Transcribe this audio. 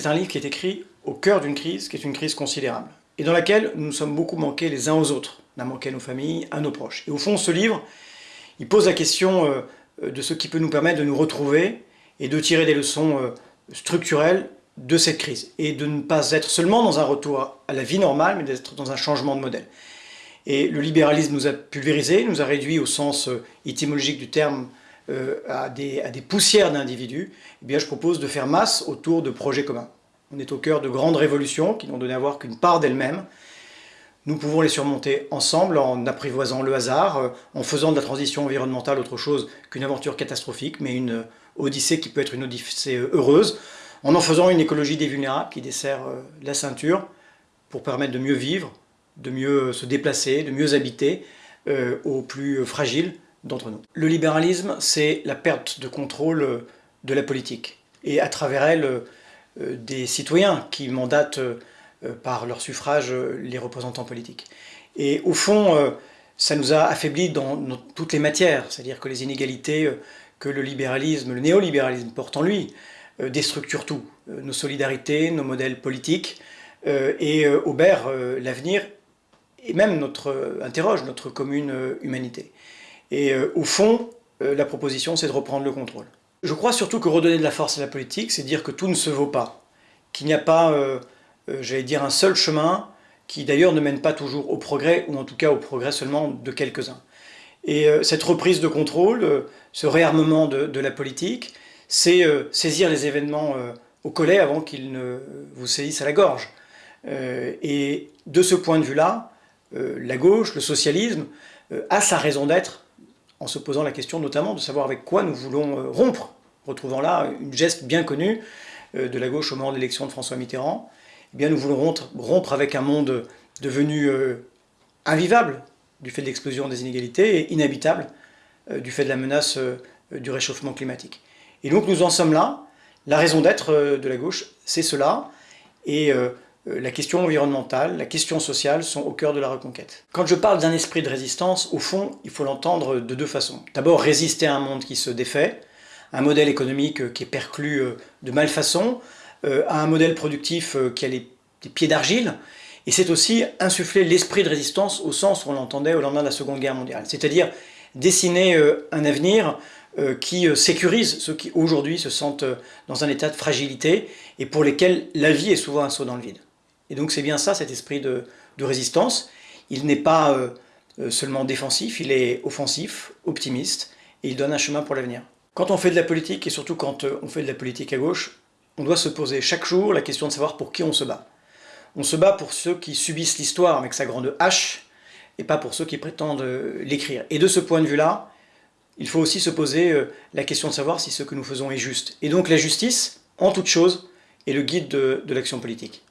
c'est un livre qui est écrit au cœur d'une crise, qui est une crise considérable, et dans laquelle nous nous sommes beaucoup manqués les uns aux autres. On a manqué à nos familles, à nos proches. Et au fond, ce livre, il pose la question euh, de ce qui peut nous permettre de nous retrouver et de tirer des leçons euh, structurelles de cette crise, et de ne pas être seulement dans un retour à la vie normale, mais d'être dans un changement de modèle. Et le libéralisme nous a pulvérisé, nous a réduit au sens euh, étymologique du terme à des, à des poussières d'individus, eh bien je propose de faire masse autour de projets communs. On est au cœur de grandes révolutions qui n'ont donné à voir qu'une part d'elles-mêmes. Nous pouvons les surmonter ensemble en apprivoisant le hasard, euh, en faisant de la transition environnementale autre chose qu'une aventure catastrophique, mais une odyssée qui peut être une odyssée heureuse, en en faisant une écologie des vulnérables qui dessert euh, la ceinture pour permettre de mieux vivre, de mieux se déplacer, de mieux habiter euh, aux plus fragiles d'entre nous. Le libéralisme, c'est la perte de contrôle de la politique, et à travers elle, euh, des citoyens qui mandatent euh, par leur suffrage euh, les représentants politiques. Et au fond, ça nous a affaiblis dans toutes les matières, c'est-à-dire que les inégalités que le libéralisme, le néolibéralisme porte en lui, déstructurent tout, nos solidarités, nos modèles politiques, et obèrent l'avenir, et même notre, interroge notre commune humanité. Et au fond, la proposition, c'est de reprendre le contrôle. Je crois surtout que redonner de la force à la politique, c'est dire que tout ne se vaut pas, qu'il n'y a pas, euh, euh, j'allais dire, un seul chemin, qui d'ailleurs ne mène pas toujours au progrès, ou en tout cas au progrès seulement de quelques-uns. Et euh, cette reprise de contrôle, ce réarmement de, la politique, c'est saisir les événements au collet avant qu'ils ne vous saisissent à la gorge. et de ce point de vue-là, la gauche, le socialisme, a sa raison d'être en se posant la question notamment de savoir avec quoi nous voulons euh, rompre, retrouvant là une geste bien connue euh, de la gauche au moment de l'élection de François Mitterrand. Eh bien, nous voulons rompre avec un monde devenu euh, invivable du fait de l'explosion des inégalités et inhabitable du fait de la menace du réchauffement climatique. Et donc nous en sommes là. La raison d'être de la gauche, c'est cela. Et la question environnementale, la question sociale sont au cœur de la reconquête. Quand je parle d'un esprit de résistance, au fond, il faut l'entendre de deux façons. D'abord, résister à un monde qui se défait, un modèle économique qui est perclus euh, de malfaçon, euh, à un modèle productif qui a les, pieds d'argile, et c'est aussi insuffler l'esprit de résistance au sens où on l'entendait au lendemain de la Seconde Guerre mondiale, c'est-à-dire dessiner un avenir qui sécurise ceux qui aujourd'hui se sentent dans un état de fragilité et pour lesquels la vie est souvent un saut dans le vide. Et donc c'est bien ça, cet esprit de, résistance. Il n'est pas euh, euh, seulement défensif, il est offensif, optimiste, et il donne un chemin pour l'avenir. Quand on fait de la politique, et surtout quand euh, on fait de la politique à gauche, on doit se poser chaque jour la question de savoir pour qui on se bat. On se bat pour ceux qui subissent l'histoire avec sa grande hache, et pas pour ceux qui prétendent l'écrire. Et de ce point de vue-là, il faut aussi se poser la question de savoir si ce que nous faisons est juste. Et donc la justice, en toute chose, est le guide de l'action politique.